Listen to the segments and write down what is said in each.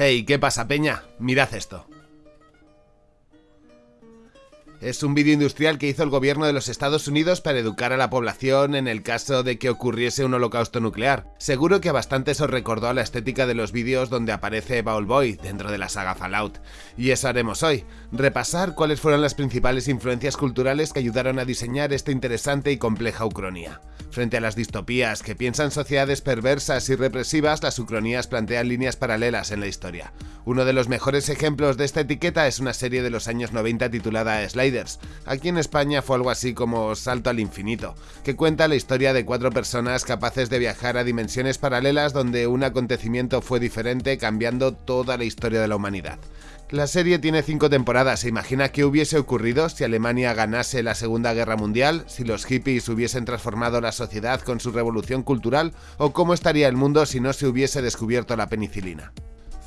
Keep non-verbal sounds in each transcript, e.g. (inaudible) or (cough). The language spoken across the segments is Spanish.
Hey, ¿qué pasa, Peña? Mirad esto. Es un vídeo industrial que hizo el gobierno de los Estados Unidos para educar a la población en el caso de que ocurriese un holocausto nuclear. Seguro que a bastantes os recordó la estética de los vídeos donde aparece Baul Boy dentro de la saga Fallout. Y eso haremos hoy, repasar cuáles fueron las principales influencias culturales que ayudaron a diseñar esta interesante y compleja ucronía. Frente a las distopías que piensan sociedades perversas y represivas, las ucronías plantean líneas paralelas en la historia. Uno de los mejores ejemplos de esta etiqueta es una serie de los años 90 titulada Slide Aquí en España fue algo así como Salto al Infinito, que cuenta la historia de cuatro personas capaces de viajar a dimensiones paralelas donde un acontecimiento fue diferente cambiando toda la historia de la humanidad. La serie tiene cinco temporadas, se imagina qué hubiese ocurrido si Alemania ganase la Segunda Guerra Mundial, si los hippies hubiesen transformado la sociedad con su revolución cultural o cómo estaría el mundo si no se hubiese descubierto la penicilina.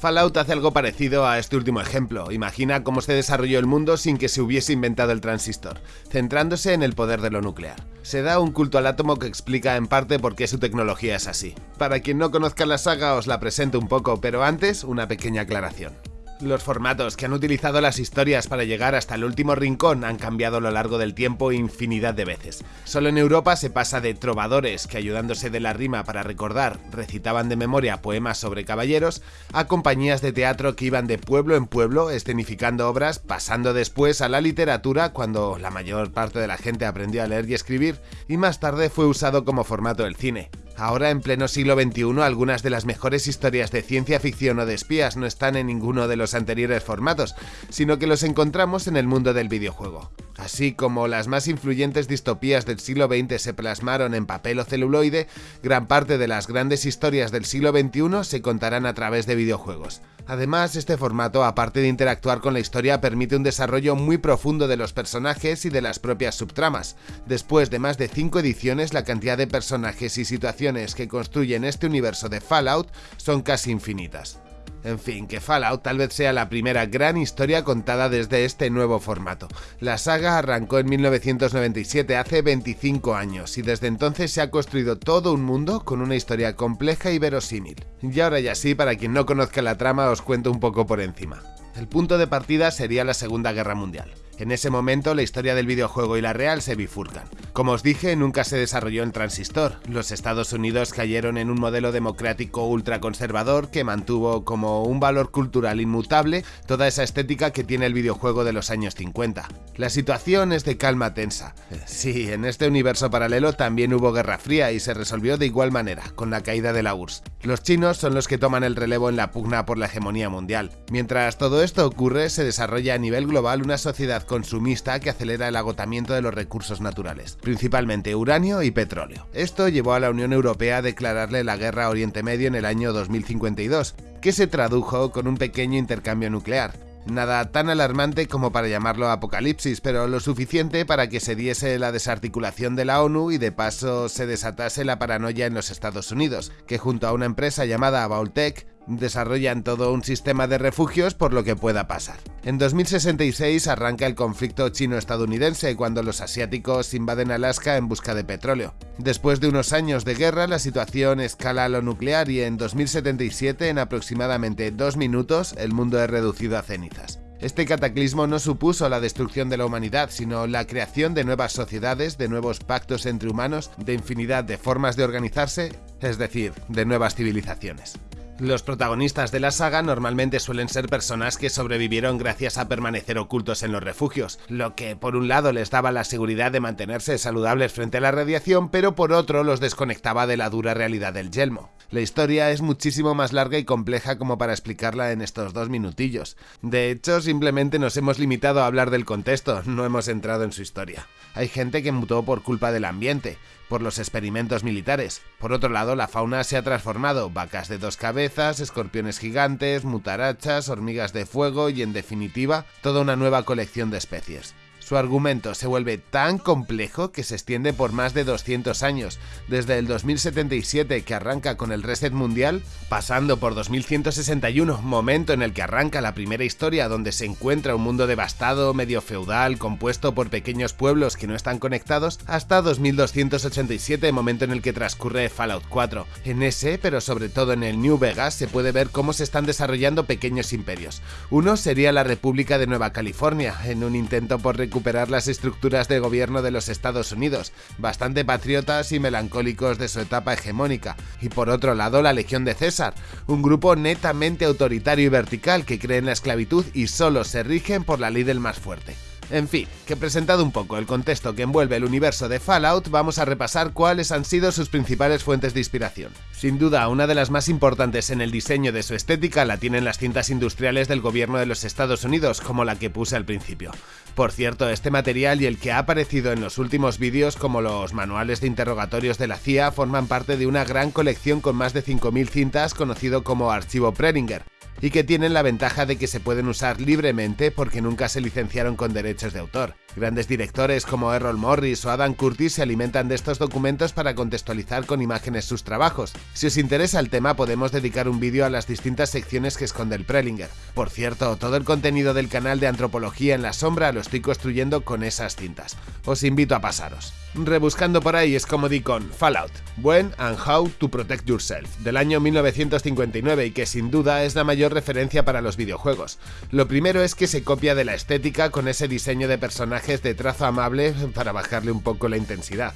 Fallout hace algo parecido a este último ejemplo. Imagina cómo se desarrolló el mundo sin que se hubiese inventado el transistor, centrándose en el poder de lo nuclear. Se da un culto al átomo que explica en parte por qué su tecnología es así. Para quien no conozca la saga os la presento un poco, pero antes una pequeña aclaración. Los formatos que han utilizado las historias para llegar hasta el último rincón han cambiado a lo largo del tiempo infinidad de veces. Solo en Europa se pasa de trovadores que ayudándose de la rima para recordar recitaban de memoria poemas sobre caballeros, a compañías de teatro que iban de pueblo en pueblo escenificando obras, pasando después a la literatura cuando la mayor parte de la gente aprendió a leer y escribir, y más tarde fue usado como formato del cine. Ahora, en pleno siglo XXI, algunas de las mejores historias de ciencia ficción o de espías no están en ninguno de los anteriores formatos, sino que los encontramos en el mundo del videojuego. Así como las más influyentes distopías del siglo XX se plasmaron en papel o celuloide, gran parte de las grandes historias del siglo XXI se contarán a través de videojuegos. Además, este formato, aparte de interactuar con la historia, permite un desarrollo muy profundo de los personajes y de las propias subtramas. Después de más de 5 ediciones, la cantidad de personajes y situaciones que construyen este universo de Fallout son casi infinitas. En fin, que Fallout tal vez sea la primera gran historia contada desde este nuevo formato. La saga arrancó en 1997, hace 25 años, y desde entonces se ha construido todo un mundo con una historia compleja y verosímil. Y ahora ya sí, para quien no conozca la trama os cuento un poco por encima. El punto de partida sería la Segunda Guerra Mundial. En ese momento la historia del videojuego y la real se bifurcan. Como os dije, nunca se desarrolló en transistor. Los Estados Unidos cayeron en un modelo democrático ultraconservador que mantuvo como un valor cultural inmutable toda esa estética que tiene el videojuego de los años 50. La situación es de calma tensa. (laughs) Sí, en este universo paralelo también hubo Guerra Fría y se resolvió de igual manera, con la caída de la URSS. Los chinos son los que toman el relevo en la pugna por la hegemonía mundial. Mientras todo esto ocurre, se desarrolla a nivel global una sociedad consumista que acelera el agotamiento de los recursos naturales, principalmente uranio y petróleo. Esto llevó a la Unión Europea a declararle la guerra a Oriente Medio en el año 2052, que se tradujo con un pequeño intercambio nuclear. Nada tan alarmante como para llamarlo apocalipsis, pero lo suficiente para que se diese la desarticulación de la ONU y de paso se desatase la paranoia en los Estados Unidos, que junto a una empresa llamada Vaultec desarrollan todo un sistema de refugios por lo que pueda pasar. En 2066 arranca el conflicto chino-estadounidense cuando los asiáticos invaden Alaska en busca de petróleo. Después de unos años de guerra, la situación escala a lo nuclear y en 2077, en aproximadamente dos minutos, el mundo es reducido a cenizas. Este cataclismo no supuso la destrucción de la humanidad, sino la creación de nuevas sociedades, de nuevos pactos entre humanos, de infinidad de formas de organizarse, es decir, de nuevas civilizaciones. Los protagonistas de la saga normalmente suelen ser personas que sobrevivieron gracias a permanecer ocultos en los refugios, lo que por un lado les daba la seguridad de mantenerse saludables frente a la radiación, pero por otro los desconectaba de la dura realidad del yelmo. La historia es muchísimo más larga y compleja como para explicarla en estos dos minutillos. De hecho, simplemente nos hemos limitado a hablar del contexto, no hemos entrado en su historia. Hay gente que mutó por culpa del ambiente, por los experimentos militares. Por otro lado, la fauna se ha transformado, vacas de dos cabezas, escorpiones gigantes, mutarachas, hormigas de fuego y en definitiva, toda una nueva colección de especies. Su argumento se vuelve tan complejo que se extiende por más de 200 años, desde el 2077 que arranca con el reset mundial, pasando por 2161, momento en el que arranca la primera historia donde se encuentra un mundo devastado, medio feudal, compuesto por pequeños pueblos que no están conectados, hasta 2287, momento en el que transcurre Fallout 4. En ese, pero sobre todo en el New Vegas, se puede ver cómo se están desarrollando pequeños imperios. Uno sería la República de Nueva California, en un intento por recuperar las estructuras de gobierno de los Estados Unidos, bastante patriotas y melancólicos de su etapa hegemónica, y por otro lado la Legión de César, un grupo netamente autoritario y vertical que cree en la esclavitud y solo se rigen por la ley del más fuerte. En fin, que presentado un poco el contexto que envuelve el universo de Fallout, vamos a repasar cuáles han sido sus principales fuentes de inspiración. Sin duda, una de las más importantes en el diseño de su estética la tienen las cintas industriales del gobierno de los Estados Unidos, como la que puse al principio. Por cierto, este material y el que ha aparecido en los últimos vídeos como los manuales de interrogatorios de la CIA forman parte de una gran colección con más de 5.000 cintas conocido como Archivo Prelinger, y que tienen la ventaja de que se pueden usar libremente porque nunca se licenciaron con derechos de autor. Grandes directores como Errol Morris o Adam Curtis se alimentan de estos documentos para contextualizar con imágenes sus trabajos. Si os interesa el tema podemos dedicar un vídeo a las distintas secciones que esconde el Prelinger. Por cierto, todo el contenido del canal de Antropología en la Sombra lo estoy construyendo con esas cintas. Os invito a pasaros. Rebuscando por ahí es como di con Fallout, When and How to Protect Yourself, del año 1959 y que sin duda es la mayor referencia para los videojuegos. Lo primero es que se copia de la estética con ese diseño de personajes de trazo amable para bajarle un poco la intensidad.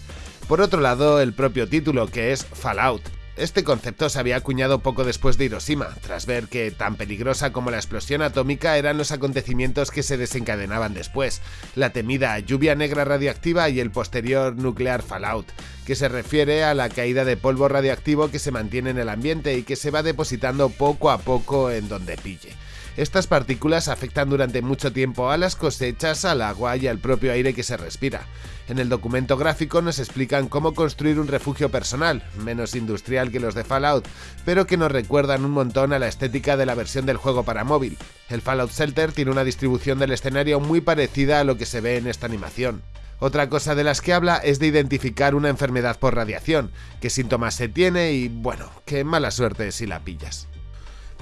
Por otro lado, el propio título, que es Fallout, este concepto se había acuñado poco después de Hiroshima, tras ver que tan peligrosa como la explosión atómica eran los acontecimientos que se desencadenaban después, la temida lluvia negra radiactiva y el posterior nuclear fallout, que se refiere a la caída de polvo radioactivo que se mantiene en el ambiente y que se va depositando poco a poco en donde pille. Estas partículas afectan durante mucho tiempo a las cosechas, al agua y al propio aire que se respira. En el documento gráfico nos explican cómo construir un refugio personal, menos industrial que los de Fallout, pero que nos recuerdan un montón a la estética de la versión del juego para móvil. El Fallout Shelter tiene una distribución del escenario muy parecida a lo que se ve en esta animación. Otra cosa de las que habla es de identificar una enfermedad por radiación, qué síntomas se tiene y bueno, qué mala suerte si la pillas.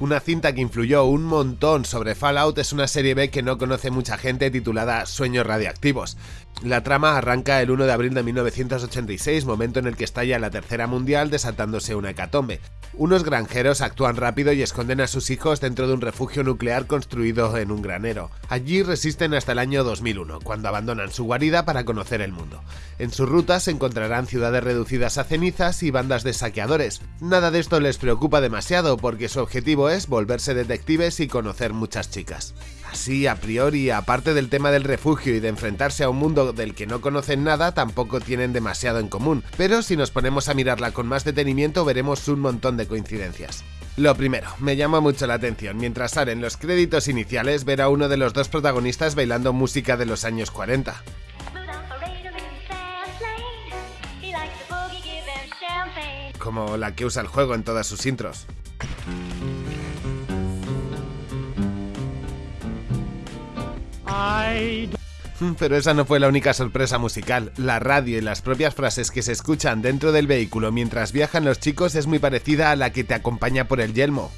Una cinta que influyó un montón sobre Fallout es una serie B que no conoce mucha gente titulada Sueños Radiactivos. La trama arranca el 1 de abril de 1986, momento en el que estalla la Tercera Mundial desatándose una hecatombe. Unos granjeros actúan rápido y esconden a sus hijos dentro de un refugio nuclear construido en un granero. Allí resisten hasta el año 2001, cuando abandonan su guarida para conocer el mundo. En su ruta se encontrarán ciudades reducidas a cenizas y bandas de saqueadores. Nada de esto les preocupa demasiado porque su objetivo es volverse detectives y conocer muchas chicas. Así, a priori, aparte del tema del refugio y de enfrentarse a un mundo del que no conocen nada, tampoco tienen demasiado en común, pero si nos ponemos a mirarla con más detenimiento veremos un montón de coincidencias. Lo primero, me llama mucho la atención, mientras salen los créditos iniciales, ver a uno de los dos protagonistas bailando música de los años 40. Como la que usa el juego en todas sus intros. (laughs) Pero esa no fue la única sorpresa musical. La radio y las propias frases que se escuchan dentro del vehículo mientras viajan los chicos es muy parecida a la que te acompaña por el yelmo.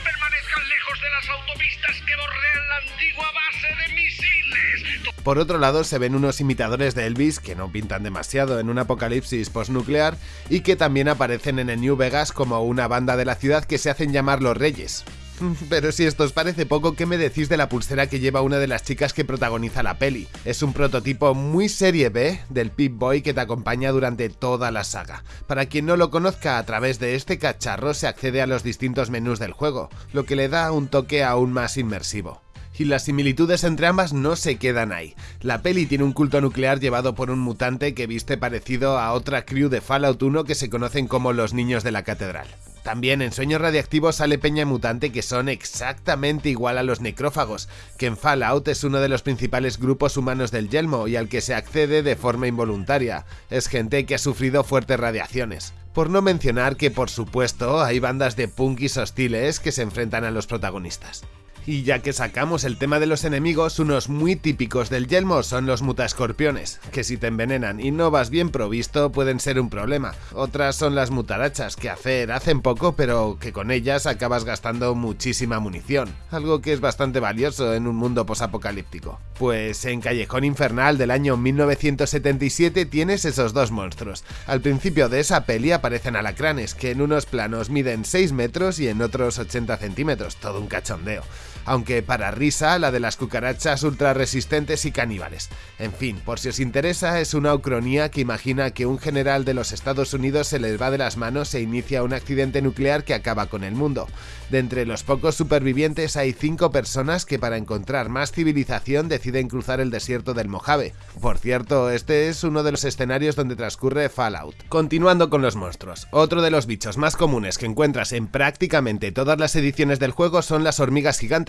permanezcan lejos de las autopistas que bordean la antigua base de misiles. Por otro lado, se ven unos imitadores de Elvis que no pintan demasiado en un apocalipsis postnuclear y que también aparecen en el New Vegas como una banda de la ciudad que se hacen llamar los Reyes. (laughs) Pero si esto os parece poco, ¿qué me decís de la pulsera que lleva una de las chicas que protagoniza la peli? Es un prototipo muy serie B del Pip-Boy que te acompaña durante toda la saga. Para quien no lo conozca, a través de este cacharro se accede a los distintos menús del juego, lo que le da un toque aún más inmersivo y las similitudes entre ambas no se quedan ahí. La peli tiene un culto nuclear llevado por un mutante que viste parecido a otra crew de Fallout 1 que se conocen como los niños de la catedral. También en Sueños Radiactivos sale Peña Mutante que son exactamente igual a los necrófagos, que en Fallout es uno de los principales grupos humanos del Yelmo y al que se accede de forma involuntaria. Es gente que ha sufrido fuertes radiaciones. Por no mencionar que por supuesto hay bandas de punkis hostiles que se enfrentan a los protagonistas. Y ya que sacamos el tema de los enemigos, unos muy típicos del yelmo son los mutascorpiones, que si te envenenan y no vas bien provisto pueden ser un problema. Otras son las mutarachas, que hacer hacen poco, pero que con ellas acabas gastando muchísima munición, algo que es bastante valioso en un mundo posapocalíptico. Pues en Callejón Infernal del año 1977 tienes esos dos monstruos. Al principio de esa peli aparecen alacranes, que en unos planos miden 6 metros y en otros 80 centímetros, todo un cachondeo aunque para risa la de las cucarachas ultra resistentes y caníbales. En fin, por si os interesa, es una ucronía que imagina que un general de los Estados Unidos se les va de las manos e inicia un accidente nuclear que acaba con el mundo. De entre los pocos supervivientes hay cinco personas que para encontrar más civilización deciden cruzar el desierto del Mojave. Por cierto, este es uno de los escenarios donde transcurre Fallout. Continuando con los monstruos, otro de los bichos más comunes que encuentras en prácticamente todas las ediciones del juego son las hormigas gigantes.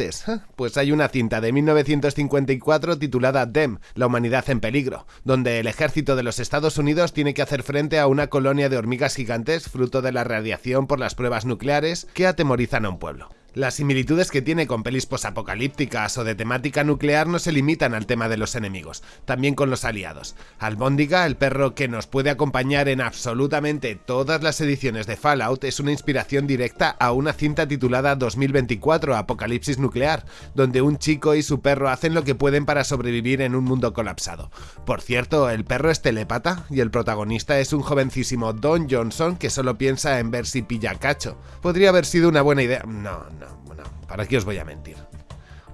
Pues hay una cinta de 1954 titulada DEM, la humanidad en peligro, donde el ejército de los Estados Unidos tiene que hacer frente a una colonia de hormigas gigantes fruto de la radiación por las pruebas nucleares que atemorizan un pueblo. Las similitudes que tiene con pelis posapocalípticas o de temática nuclear no se limitan al tema de los enemigos, también con los aliados. Albóndiga, el perro que nos puede acompañar en absolutamente todas las ediciones de Fallout, es una inspiración directa a una cinta titulada 2024 Apocalipsis Nuclear, donde un chico y su perro hacen lo que pueden para sobrevivir en un mundo colapsado. Por cierto, el perro es telepata y el protagonista es un jovencísimo Don Johnson que solo piensa en ver si pilla cacho. Podría haber sido una buena idea. No, no bueno, ¿para qué os voy a mentir?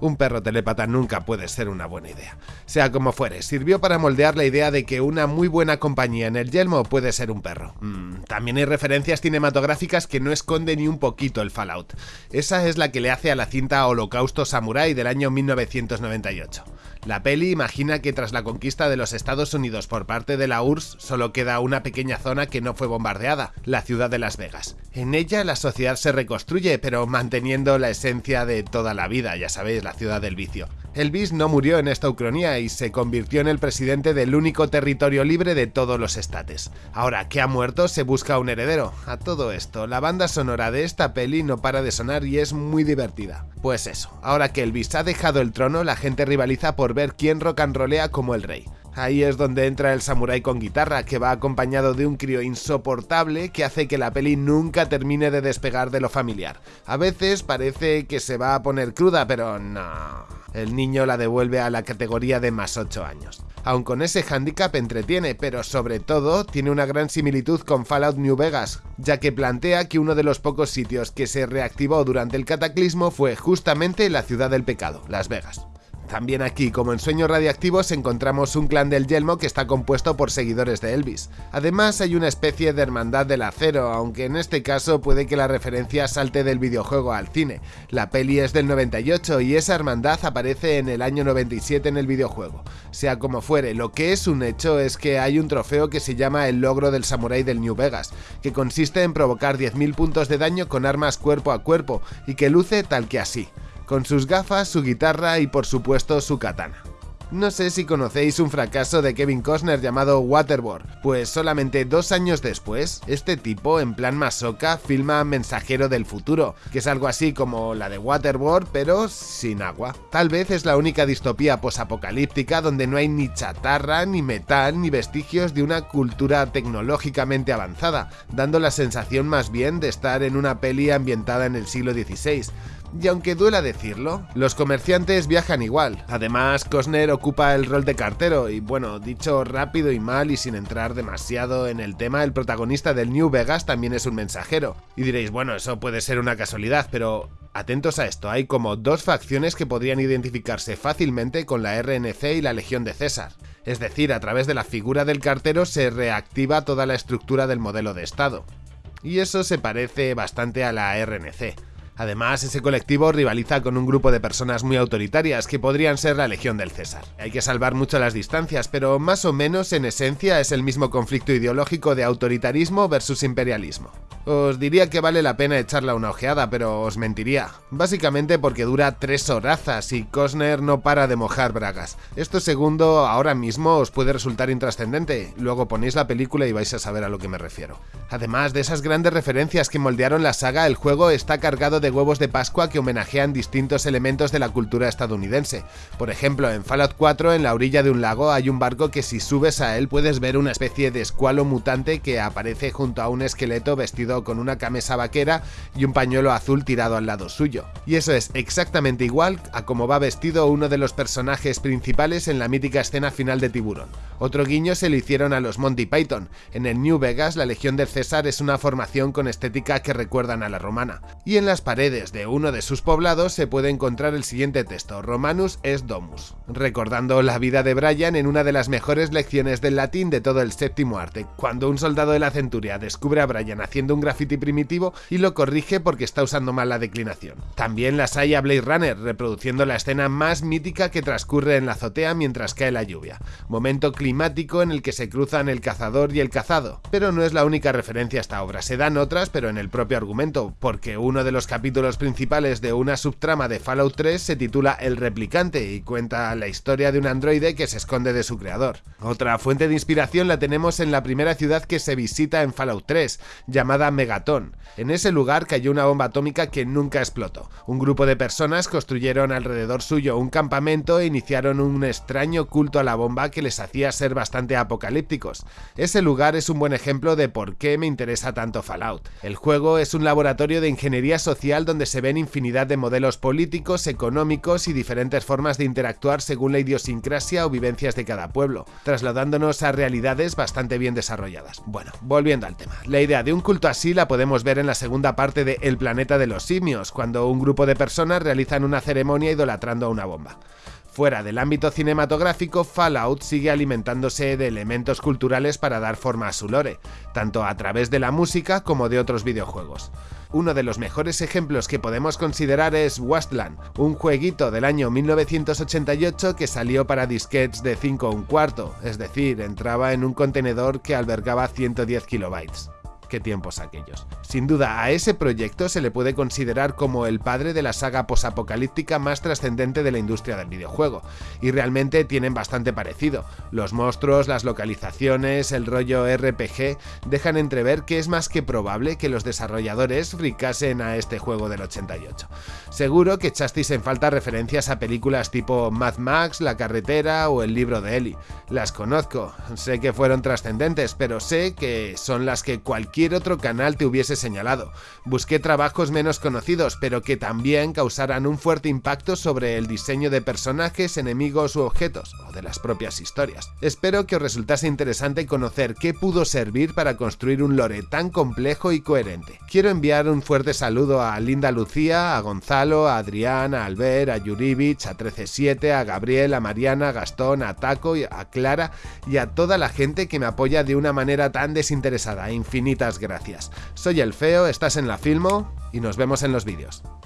Un perro telépata nunca puede ser una buena idea. Sea como fuere, sirvió para moldear la idea de que una muy buena compañía en el yelmo puede ser un perro. Mm, también hay referencias cinematográficas que no esconden ni un poquito el Fallout. Esa es la que le hace a la cinta Holocausto Samurai del año 1998. La peli imagina que tras la conquista de los Estados Unidos por parte de la URSS solo queda una pequeña zona que no fue bombardeada, la ciudad de Las Vegas. En ella la sociedad se reconstruye, pero manteniendo la esencia de toda la vida, ya sabéis, la ciudad del vicio. Elvis no murió en esta ucronía y se convirtió en el presidente del único territorio libre de todos los estates. Ahora que ha muerto, se busca un heredero. A todo esto, la banda sonora de esta peli no para de sonar y es muy divertida. Pues eso, ahora que Elvis ha dejado el trono, la gente rivaliza por ver quién rock and rollea como el rey. Ahí es donde entra el samurái con guitarra, que va acompañado de un crío insoportable que hace que la peli nunca termine de despegar de lo familiar. A veces parece que se va a poner cruda, pero no. El niño la devuelve a la categoría de más 8 años. Aun con ese hándicap entretiene, pero sobre todo tiene una gran similitud con Fallout New Vegas, ya que plantea que uno de los pocos sitios que se reactivó durante el cataclismo fue justamente la ciudad del pecado, Las Vegas. También aquí, como en Sueños Radiactivos, encontramos un clan del Yelmo que está compuesto por seguidores de Elvis. Además, hay una especie de hermandad del acero, aunque en este caso puede que la referencia salte del videojuego al cine. La peli es del 98 y esa hermandad aparece en el año 97 en el videojuego. Sea como fuere, lo que es un hecho es que hay un trofeo que se llama el logro del samurái del New Vegas, que consiste en provocar 10.000 puntos de daño con armas cuerpo a cuerpo y que luce tal que así con sus gafas, su guitarra y por supuesto su katana. No sé si conocéis un fracaso de Kevin Costner llamado Waterboard, pues solamente dos años después, este tipo, en plan masoca, filma Mensajero del Futuro, que es algo así como la de Waterboard, pero sin agua. Tal vez es la única distopía posapocalíptica donde no hay ni chatarra, ni metal, ni vestigios de una cultura tecnológicamente avanzada, dando la sensación más bien de estar en una peli ambientada en el siglo XVI. Y aunque duela decirlo, los comerciantes viajan igual. Además, Costner ocupa el rol de cartero y bueno, dicho rápido y mal y sin entrar demasiado en el tema, el protagonista del New Vegas también es un mensajero. Y diréis, bueno, eso puede ser una casualidad, pero atentos a esto, hay como dos facciones que podrían identificarse fácilmente con la RNC y la Legión de César. Es decir, a través de la figura del cartero se reactiva toda la estructura del modelo de Estado. Y eso se parece bastante a la RNC. Además, ese colectivo rivaliza con un grupo de personas muy autoritarias que podrían ser la Legión del César. Hay que salvar mucho las distancias, pero más o menos en esencia es el mismo conflicto ideológico de autoritarismo versus imperialismo. Os diría que vale la pena echarla una ojeada, pero os mentiría. Básicamente porque dura tres horazas y Cosner no para de mojar bragas. Esto segundo ahora mismo os puede resultar intrascendente, luego ponéis la película y vais a saber a lo que me refiero. Además de esas grandes referencias que moldearon la saga, el juego está cargado de huevos de Pascua que homenajean distintos elementos de la cultura estadounidense. Por ejemplo, en Fallout 4, en la orilla de un lago, hay un barco que si subes a él puedes ver una especie de escualo mutante que aparece junto a un esqueleto vestido con una camisa vaquera y un pañuelo azul tirado al lado suyo. Y eso es exactamente igual a como va vestido uno de los personajes principales en la mítica escena final de Tiburón. Otro guiño se lo hicieron a los Monty Python. En el New Vegas, la Legión del César es una formación con estética que recuerdan a la romana. Y en las paredes de uno de sus poblados se puede encontrar el siguiente texto, Romanus es Domus, recordando la vida de Brian en una de las mejores lecciones del latín de todo el séptimo arte, cuando un soldado de la centuria descubre a Brian haciendo un graffiti primitivo y lo corrige porque está usando mal la declinación. También las hay a Blade Runner, reproduciendo la escena más mítica que transcurre en la azotea mientras cae la lluvia, momento climático en el que se cruzan el cazador y el cazado. Pero no es la única referencia a esta obra, se dan otras pero en el propio argumento, porque uno de los capítulos principales de una subtrama de Fallout 3 se titula El replicante y cuenta la historia de un androide que se esconde de su creador. Otra fuente de inspiración la tenemos en la primera ciudad que se visita en Fallout 3, llamada Megaton. En ese lugar cayó una bomba atómica que nunca explotó. Un grupo de personas construyeron alrededor suyo un campamento e iniciaron un extraño culto a la bomba que les hacía ser bastante apocalípticos. Ese lugar es un buen ejemplo de por qué me interesa tanto Fallout. El juego es un laboratorio de ingeniería social donde se ven infinidad de modelos políticos, económicos y diferentes formas de interactuar según la idiosincrasia o vivencias de cada pueblo, trasladándonos a realidades bastante bien desarrolladas. Bueno, volviendo al tema. La idea de un culto así la podemos ver en la segunda parte de El planeta de los simios, cuando un grupo de personas realizan una ceremonia idolatrando a una bomba. Fuera del ámbito cinematográfico, Fallout sigue alimentándose de elementos culturales para dar forma a su lore, tanto a través de la música como de otros videojuegos. Uno de los mejores ejemplos que podemos considerar es Wasteland, un jueguito del año 1988 que salió para disquetes de 5 un cuarto, es decir, entraba en un contenedor que albergaba 110 kilobytes tiempos aquellos. Sin duda, a ese proyecto se le puede considerar como el padre de la saga posapocalíptica más trascendente de la industria del videojuego, y realmente tienen bastante parecido. Los monstruos, las localizaciones, el rollo RPG dejan entrever que es más que probable que los desarrolladores fricasen a este juego del 88. Seguro que echasteis en falta referencias a películas tipo Mad Max, La carretera o El libro de Ellie. Las conozco, sé que fueron trascendentes, pero sé que son las que cualquier otro canal te hubiese señalado. Busqué trabajos menos conocidos, pero que también causaran un fuerte impacto sobre el diseño de personajes, enemigos u objetos, o de las propias historias. Espero que os resultase interesante conocer qué pudo servir para construir un lore tan complejo y coherente. Quiero enviar un fuerte saludo a Linda Lucía, a Gonzalo, a Adrián, a Albert, a Yurivich, a 137, a Gabriel, a Mariana, a Gastón, a Taco, a Clara y a toda la gente que me apoya de una manera tan desinteresada. Infinitas gracias. Soy el Feo, estás en la Filmo y nos vemos en los vídeos.